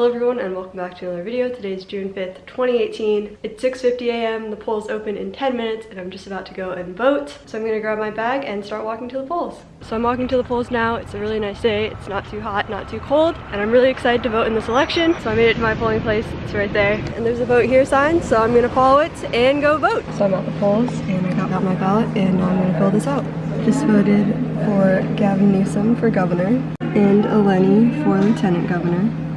Hello everyone and welcome back to another video. Today is June 5th, 2018. It's 6.50 a.m. The polls open in 10 minutes and I'm just about to go and vote. So I'm gonna grab my bag and start walking to the polls. So I'm walking to the polls now. It's a really nice day. It's not too hot, not too cold. And I'm really excited to vote in this election. So I made it to my polling place. It's right there. And there's a vote here sign. So I'm gonna follow it and go vote. So I'm at the polls and I got out my ballot and now I'm gonna fill this out. Just voted for Gavin Newsom for governor and Eleni for lieutenant governor.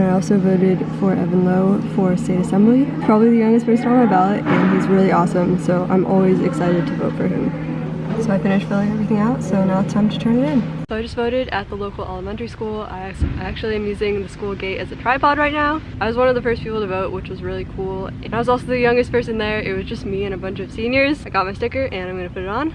And I also voted for Evan Low for state assembly. Probably the youngest person on my ballot and he's really awesome so I'm always excited to vote for him. So I finished filling everything out so now it's time to turn it in. So I just voted at the local elementary school. I actually am using the school gate as a tripod right now. I was one of the first people to vote which was really cool. And I was also the youngest person there. It was just me and a bunch of seniors. I got my sticker and I'm gonna put it on.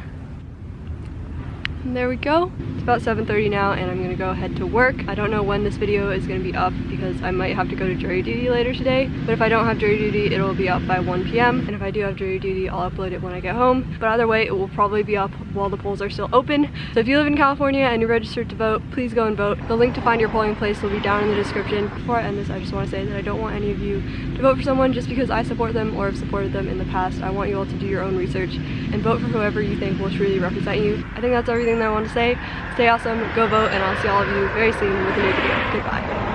There we go. It's about 7.30 now and I'm gonna go head to work. I don't know when this video is gonna be up because I might have to go to jury duty later today. But if I don't have jury duty, it'll be up by 1 p.m. And if I do have jury duty, I'll upload it when I get home. But either way, it will probably be up while the polls are still open. So if you live in California and you're registered to vote, please go and vote. The link to find your polling place will be down in the description. Before I end this, I just wanna say that I don't want any of you to vote for someone just because I support them or have supported them in the past. I want you all to do your own research and vote for whoever you think will truly represent you. I think that's everything that I want to say. Stay awesome, go vote, and I'll see all of you very soon with a new video. Goodbye.